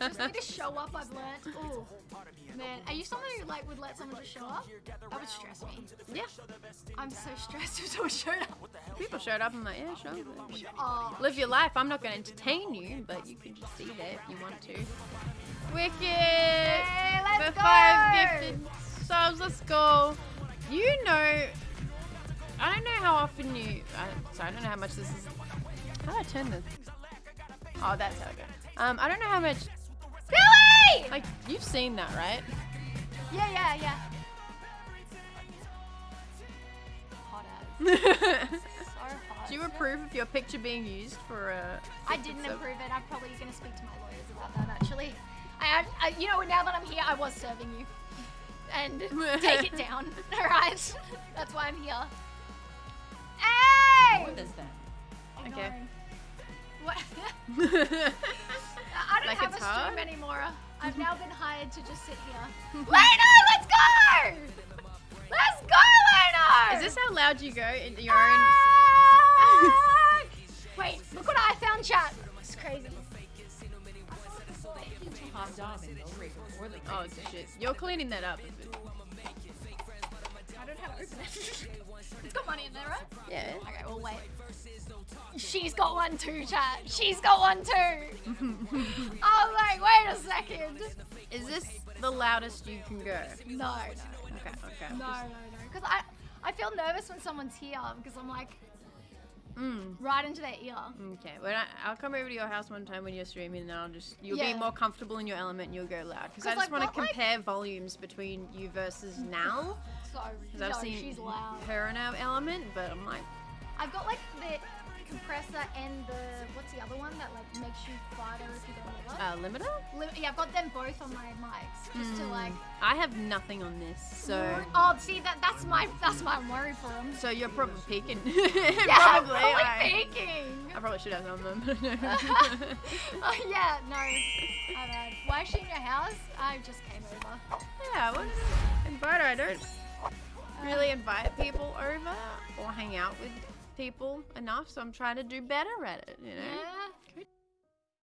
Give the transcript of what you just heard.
Just need to show up, I've learned. Ooh. Man, are you someone who like would let someone just show up? That would stress me. yeah. I'm so stressed if someone showed up. People showed up. I'm like, yeah, sure. Oh, Live your life. I'm not going to entertain you, but you can just see there if you want to. Wicked. Hey, let's For go! five gifted subs, let's go. You know, I don't know how often you. I, sorry, I don't know how much this is. How do I turn this? Oh, that's how I go. Um, I don't know how much. Billy! Like you've seen that, right? Yeah, yeah, yeah. Hot Do as. So hot. you approve of your picture being used for a? I didn't approve it. I'm probably going to speak to my lawyers about that actually. I, I, you know, now that I'm here, I was serving you. And take it down, alright? That's why I'm here. Hey! What is that? I Okay. I don't Like have a it's stream hard? anymore. I've now been hired to just sit here. Leno, let's go! Let's go, Leno! Is this how loud you go in your own? Ah! Wait, look what I found, chat. It's crazy. Hot dog and no rate before the Oh shit! You're cleaning that up. I don't have it open. it's got money in there, right? Yeah. Okay, well, wait. She's got one too, chat. She's got one too. I'm like, wait a second. Is this the loudest you can go? No, no, Okay. Okay. no, no, no. Because I, I feel nervous when someone's here because I'm like Mm. right into their ear. Okay. When I, I'll come over to your house one time when you're streaming, and I'll just you'll Yeah. be more comfortable in your element, and you'll go loud. Because I just I've want to got, like- compare volumes between you versus now. So, Because no, I've seen she's loud. her in our element, but I'm like, I've got like the compressor and the what's the other one that like makes you quieter if you go lower. uh, limiter. Li- yeah, I've got them both on my mics just to like. I have nothing on this, so Oh, see that that's my that's my worry for them. so you're probably peaking. Yeah, probably. I'm I, probably peaking. I probably should have on them. oh yeah, no. My bad. Why is she in your house? I just came over. yeah, to invite her. I don't really invite people over or hang out with people enough, so I'm trying to do better at it. You know. Yeah,